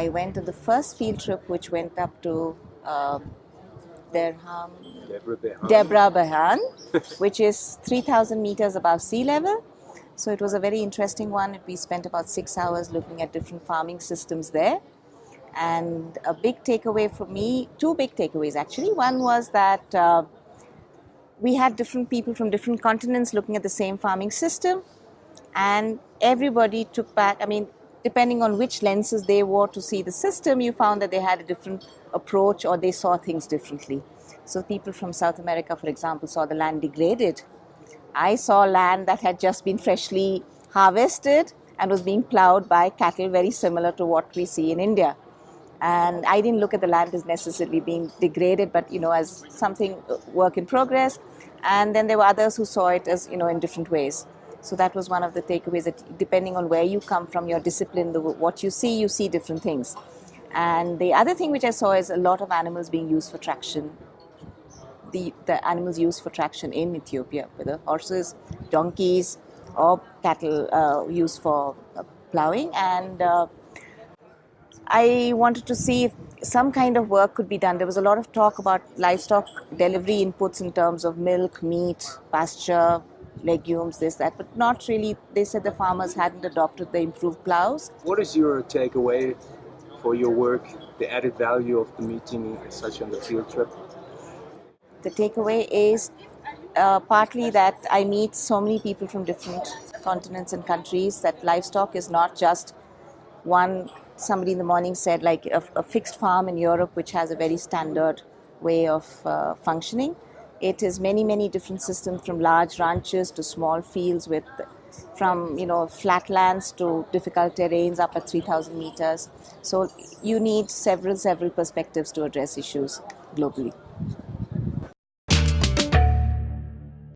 I went on the first field trip, which went up to uh, Derham, Deborah Behan. Debre Berhan, which is 3,000 meters above sea level. So it was a very interesting one. We spent about six hours looking at different farming systems there. And a big takeaway for me, two big takeaways actually. One was that uh, we had different people from different continents looking at the same farming system, and everybody took back. I mean, depending on which lenses they wore to see the system, you found that they had a different approach or they saw things differently. So, people from South America, for example, saw the land degraded. I saw land that had just been freshly harvested and was being plowed by cattle, very similar to what we see in India. And I didn't look at the land as necessarily being degraded, but you know, as something uh, work in progress. And then there were others who saw it as you know in different ways. So that was one of the takeaways that depending on where you come from, your discipline, the, what you see, you see different things. And the other thing which I saw is a lot of animals being used for traction. The, the animals used for traction in Ethiopia, whether horses, donkeys, or cattle uh, used for uh, plowing. And uh, I wanted to see if some kind of work could be done. There was a lot of talk about livestock delivery inputs in terms of milk, meat, pasture, legumes, this, that, but not really. They said the farmers hadn't adopted the improved plows. What is your takeaway for your work, the added value of the meeting such on the field trip? The takeaway is uh, partly that I meet so many people from different continents and countries that livestock is not just one. Somebody in the morning said, like a, a fixed farm in Europe, which has a very standard way of uh, functioning. It is many, many different systems from large ranches to small fields with from you know flatlands to difficult terrains up at 3000 meters. So you need several several perspectives to address issues globally